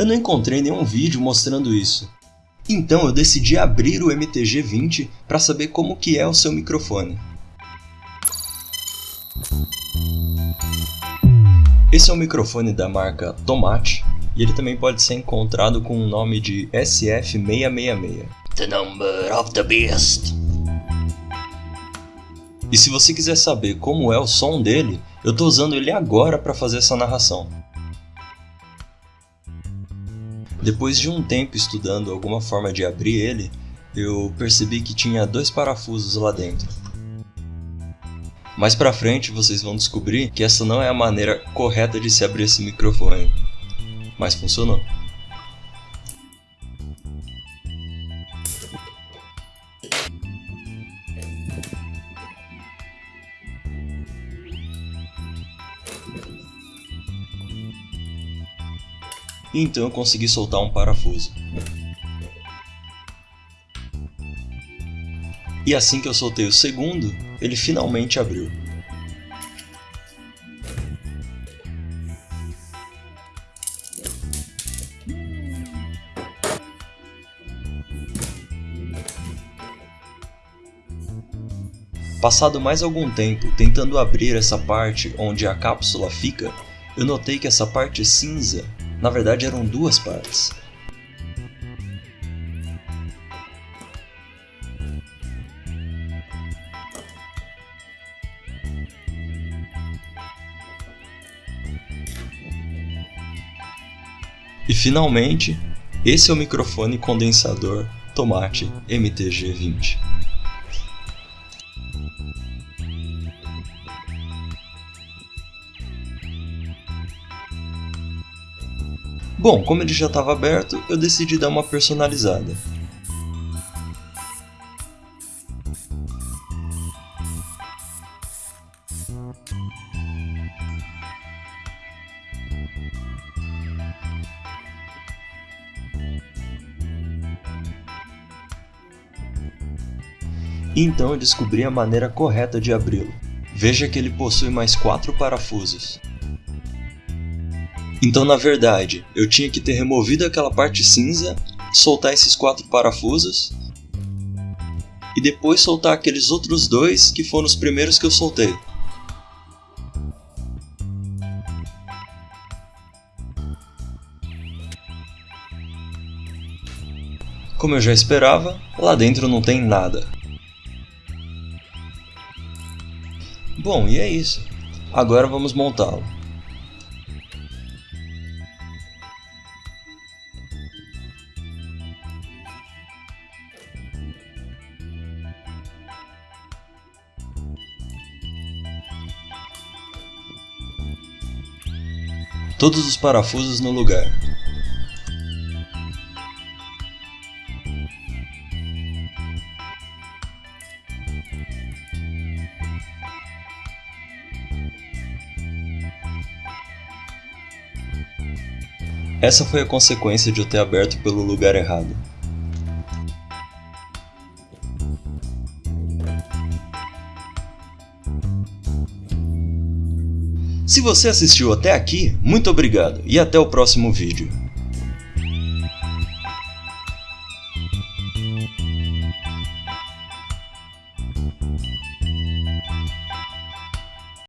Eu não encontrei nenhum vídeo mostrando isso. Então eu decidi abrir o MTG20 para saber como que é o seu microfone. Esse é um microfone da marca Tomate e ele também pode ser encontrado com o nome de SF666. The number of the beast. E se você quiser saber como é o som dele, eu estou usando ele agora para fazer essa narração. Depois de um tempo estudando alguma forma de abrir ele, eu percebi que tinha dois parafusos lá dentro. Mais pra frente vocês vão descobrir que essa não é a maneira correta de se abrir esse microfone, mas funcionou. E então eu consegui soltar um parafuso. E assim que eu soltei o segundo, ele finalmente abriu. Passado mais algum tempo tentando abrir essa parte onde a cápsula fica, eu notei que essa parte cinza na verdade, eram duas partes. E finalmente, esse é o microfone condensador Tomate MTG20. Bom, como ele já estava aberto, eu decidi dar uma personalizada. Então eu descobri a maneira correta de abri-lo. Veja que ele possui mais quatro parafusos. Então, na verdade, eu tinha que ter removido aquela parte cinza, soltar esses quatro parafusos e depois soltar aqueles outros dois que foram os primeiros que eu soltei. Como eu já esperava, lá dentro não tem nada. Bom, e é isso. Agora vamos montá-lo. Todos os parafusos no lugar. Essa foi a consequência de eu ter aberto pelo lugar errado. Se você assistiu até aqui, muito obrigado e até o próximo vídeo.